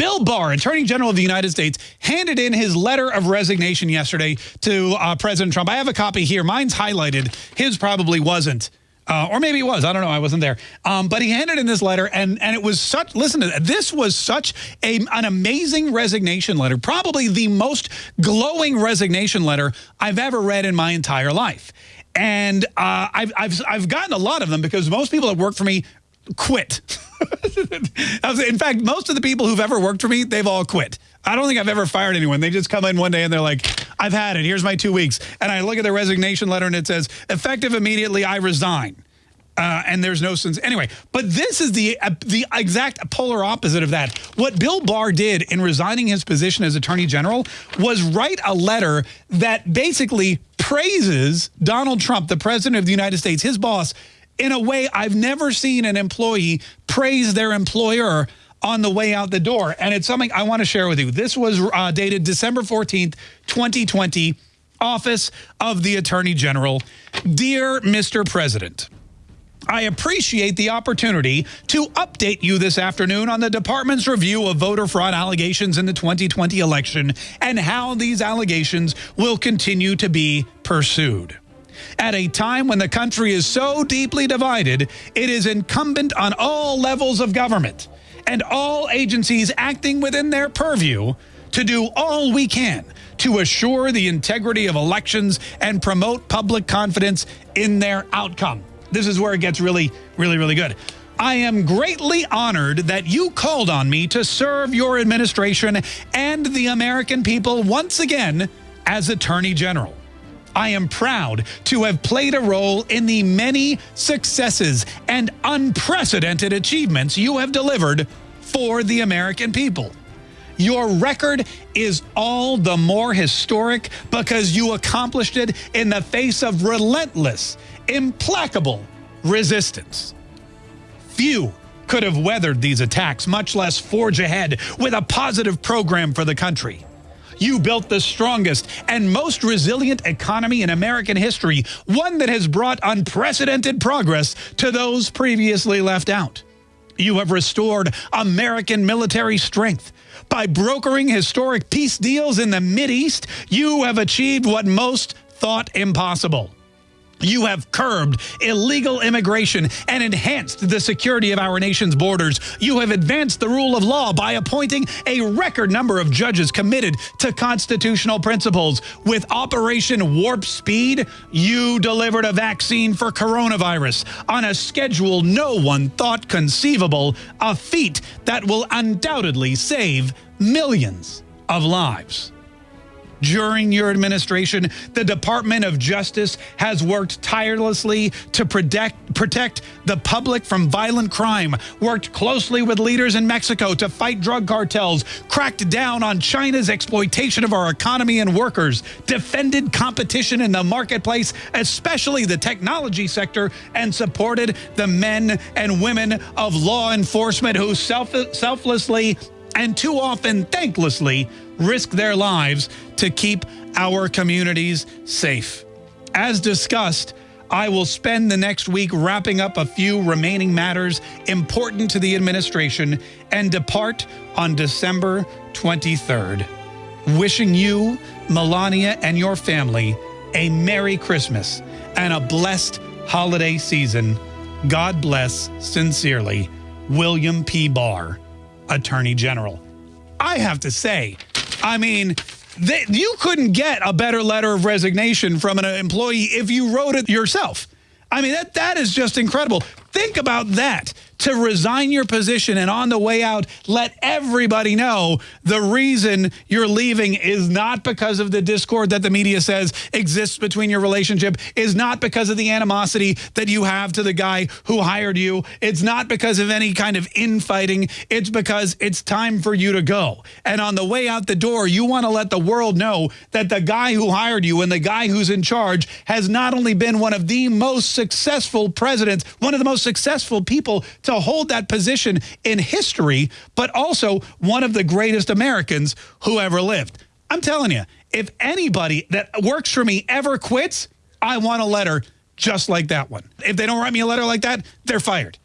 Bill Barr, Attorney General of the United States, handed in his letter of resignation yesterday to uh, President Trump. I have a copy here. Mine's highlighted. His probably wasn't. Uh, or maybe it was. I don't know. I wasn't there. Um, but he handed in this letter, and and it was such. Listen to that. This was such a an amazing resignation letter. Probably the most glowing resignation letter I've ever read in my entire life. And uh, I've, I've I've gotten a lot of them because most people that work for me quit. in fact, most of the people who've ever worked for me, they've all quit. I don't think I've ever fired anyone. They just come in one day and they're like, I've had it. Here's my two weeks. And I look at the resignation letter and it says, effective immediately, I resign. Uh, and there's no sense. Anyway, but this is the uh, the exact polar opposite of that. What Bill Barr did in resigning his position as Attorney General was write a letter that basically praises Donald Trump, the President of the United States, his boss, in a way I've never seen an employee praise their employer on the way out the door. And it's something I want to share with you. This was uh, dated December 14th, 2020, Office of the Attorney General. Dear Mr. President, I appreciate the opportunity to update you this afternoon on the department's review of voter fraud allegations in the 2020 election and how these allegations will continue to be pursued. At a time when the country is so deeply divided, it is incumbent on all levels of government and all agencies acting within their purview to do all we can to assure the integrity of elections and promote public confidence in their outcome. This is where it gets really, really, really good. I am greatly honored that you called on me to serve your administration and the American people once again as Attorney General. I am proud to have played a role in the many successes and unprecedented achievements you have delivered for the American people. Your record is all the more historic because you accomplished it in the face of relentless, implacable resistance. Few could have weathered these attacks, much less forge ahead with a positive program for the country. You built the strongest and most resilient economy in American history, one that has brought unprecedented progress to those previously left out. You have restored American military strength. By brokering historic peace deals in the East, you have achieved what most thought impossible. You have curbed illegal immigration and enhanced the security of our nation's borders. You have advanced the rule of law by appointing a record number of judges committed to constitutional principles. With Operation Warp Speed, you delivered a vaccine for coronavirus on a schedule no one thought conceivable, a feat that will undoubtedly save millions of lives. During your administration, the Department of Justice has worked tirelessly to protect, protect the public from violent crime, worked closely with leaders in Mexico to fight drug cartels, cracked down on China's exploitation of our economy and workers, defended competition in the marketplace, especially the technology sector, and supported the men and women of law enforcement who self selflessly and too often thanklessly risk their lives to keep our communities safe. As discussed, I will spend the next week wrapping up a few remaining matters important to the administration and depart on December 23rd. Wishing you, Melania, and your family a Merry Christmas and a blessed holiday season. God bless, sincerely, William P. Barr, Attorney General. I have to say, I mean, they, you couldn't get a better letter of resignation from an employee if you wrote it yourself. I mean, that that is just incredible. Think about that to resign your position and on the way out, let everybody know the reason you're leaving is not because of the discord that the media says exists between your relationship, is not because of the animosity that you have to the guy who hired you. It's not because of any kind of infighting. It's because it's time for you to go. And on the way out the door, you want to let the world know that the guy who hired you and the guy who's in charge has not only been one of the most successful presidents, one of the most successful people to hold that position in history, but also one of the greatest Americans who ever lived. I'm telling you, if anybody that works for me ever quits, I want a letter just like that one. If they don't write me a letter like that, they're fired.